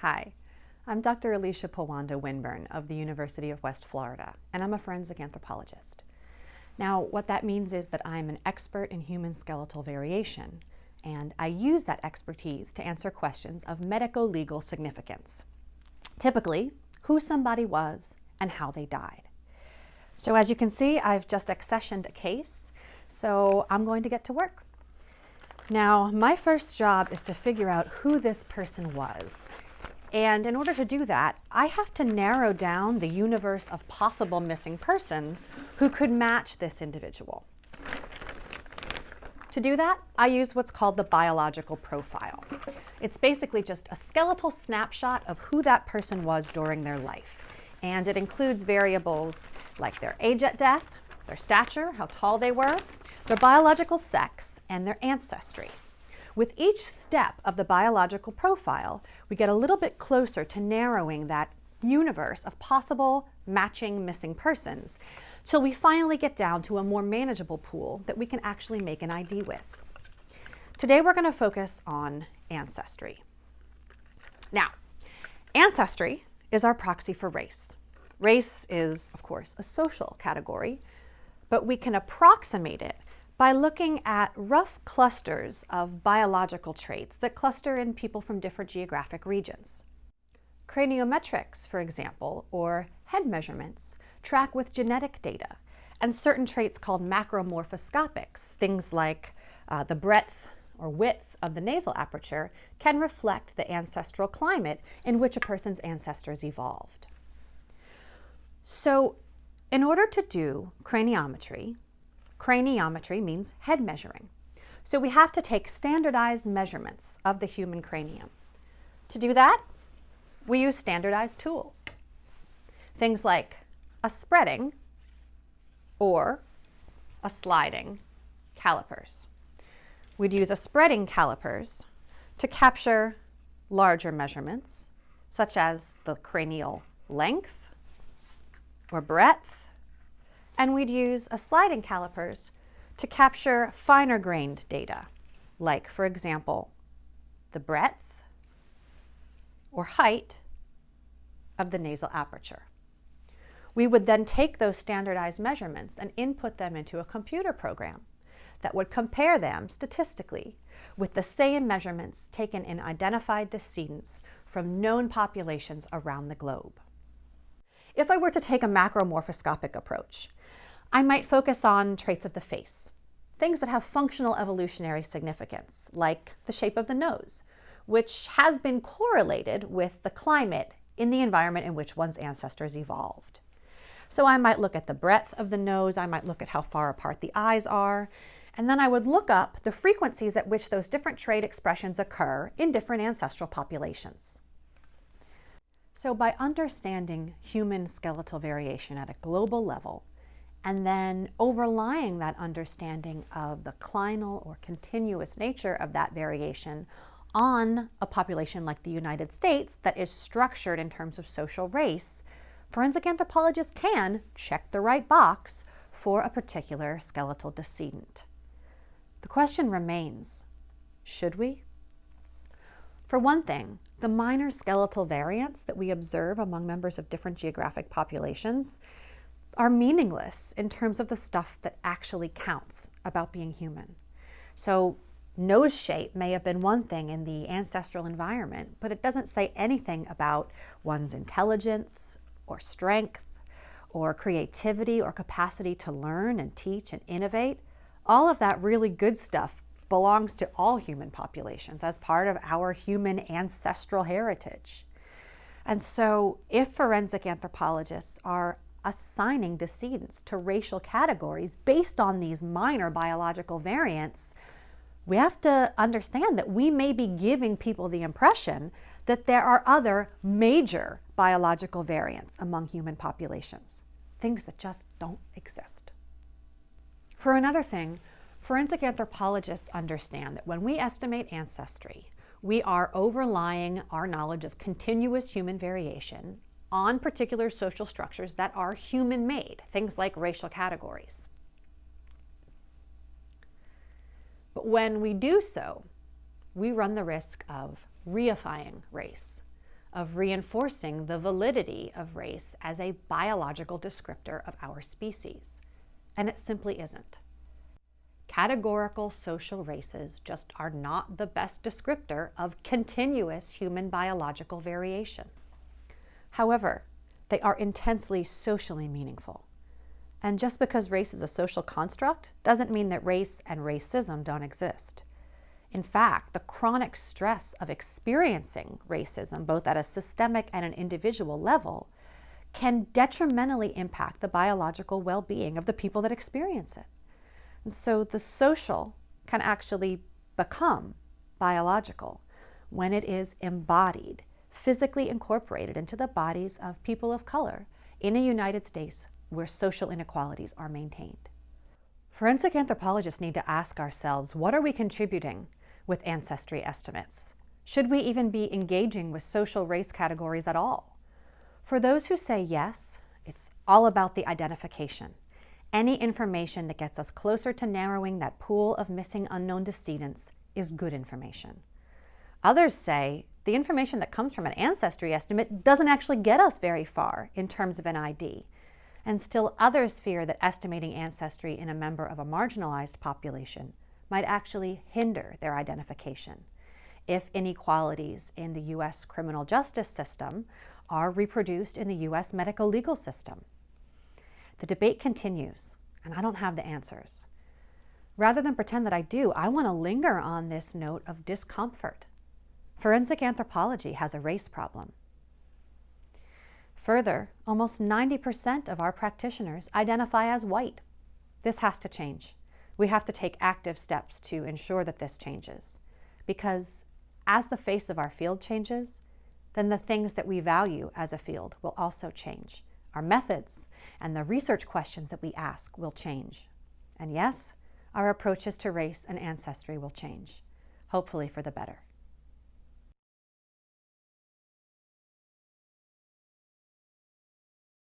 Hi, I'm Dr. Allysha Powanda Winburn of the University of West Florida, and I'm a forensic anthropologist. Now, what that means is that I'm an expert in human skeletal variation, and I use that expertise to answer questions of medico-legal significance. Typically, who somebody was and how they died. So as you can see, I've just accessioned a case, so I'm going to get to work. Now, my first job is to figure out who this person was and in order to do that, I have to narrow down the universe of possible missing persons who could match this individual. To do that, I use what's called the biological profile. It's basically just a skeletal snapshot of who that person was during their life. And it includes variables like their age at death, their stature, how tall they were, their biological sex, and their ancestry. With each step of the biological profile, we get a little bit closer to narrowing that universe of possible matching missing persons till we finally get down to a more manageable pool that we can actually make an ID with. Today we're going to focus on ancestry. Now, ancestry is our proxy for race. Race is, of course, a social category, but we can approximate it by looking at rough clusters of biological traits that cluster in people from different geographic regions. Craniometrics, for example, or head measurements, track with genetic data, and certain traits called macromorphoscopics, things like uh, the breadth or width of the nasal aperture, can reflect the ancestral climate in which a person's ancestors evolved. So in order to do craniometry, Craniometry means head measuring. So we have to take standardized measurements of the human cranium. To do that, we use standardized tools. Things like a spreading or a sliding calipers. We'd use a spreading calipers to capture larger measurements, such as the cranial length or breadth, and we'd use a sliding calipers to capture finer grained data, like, for example, the breadth or height of the nasal aperture. We would then take those standardized measurements and input them into a computer program that would compare them statistically with the same measurements taken in identified decedents from known populations around the globe. If I were to take a macromorphoscopic approach, I might focus on traits of the face, things that have functional evolutionary significance, like the shape of the nose, which has been correlated with the climate in the environment in which one's ancestors evolved. So I might look at the breadth of the nose, I might look at how far apart the eyes are, and then I would look up the frequencies at which those different trait expressions occur in different ancestral populations. So by understanding human skeletal variation at a global level, and then overlying that understanding of the clinal or continuous nature of that variation on a population like the United States that is structured in terms of social race, forensic anthropologists can check the right box for a particular skeletal decedent. The question remains, should we? For one thing, the minor skeletal variants that we observe among members of different geographic populations are meaningless in terms of the stuff that actually counts about being human. So nose shape may have been one thing in the ancestral environment, but it doesn't say anything about one's intelligence or strength or creativity or capacity to learn and teach and innovate. All of that really good stuff belongs to all human populations as part of our human ancestral heritage. And so if forensic anthropologists are assigning decedents to racial categories based on these minor biological variants, we have to understand that we may be giving people the impression that there are other major biological variants among human populations, things that just don't exist. For another thing, forensic anthropologists understand that when we estimate ancestry, we are overlying our knowledge of continuous human variation on particular social structures that are human-made, things like racial categories. But when we do so, we run the risk of reifying race, of reinforcing the validity of race as a biological descriptor of our species. And it simply isn't. Categorical social races just are not the best descriptor of continuous human biological variation. However, they are intensely socially meaningful. And just because race is a social construct doesn't mean that race and racism don't exist. In fact, the chronic stress of experiencing racism, both at a systemic and an individual level, can detrimentally impact the biological well being of the people that experience it. And so the social can actually become biological when it is embodied, physically incorporated into the bodies of people of color in a United States where social inequalities are maintained. Forensic anthropologists need to ask ourselves what are we contributing with ancestry estimates? Should we even be engaging with social race categories at all? For those who say yes, it's all about the identification. Any information that gets us closer to narrowing that pool of missing unknown decedents is good information. Others say the information that comes from an ancestry estimate doesn't actually get us very far in terms of an ID. And still others fear that estimating ancestry in a member of a marginalized population might actually hinder their identification if inequalities in the U.S. criminal justice system are reproduced in the U.S. medical legal system. The debate continues, and I don't have the answers. Rather than pretend that I do, I want to linger on this note of discomfort. Forensic anthropology has a race problem. Further, almost 90% of our practitioners identify as white. This has to change we have to take active steps to ensure that this changes. Because as the face of our field changes, then the things that we value as a field will also change. Our methods and the research questions that we ask will change. And yes, our approaches to race and ancestry will change, hopefully for the better.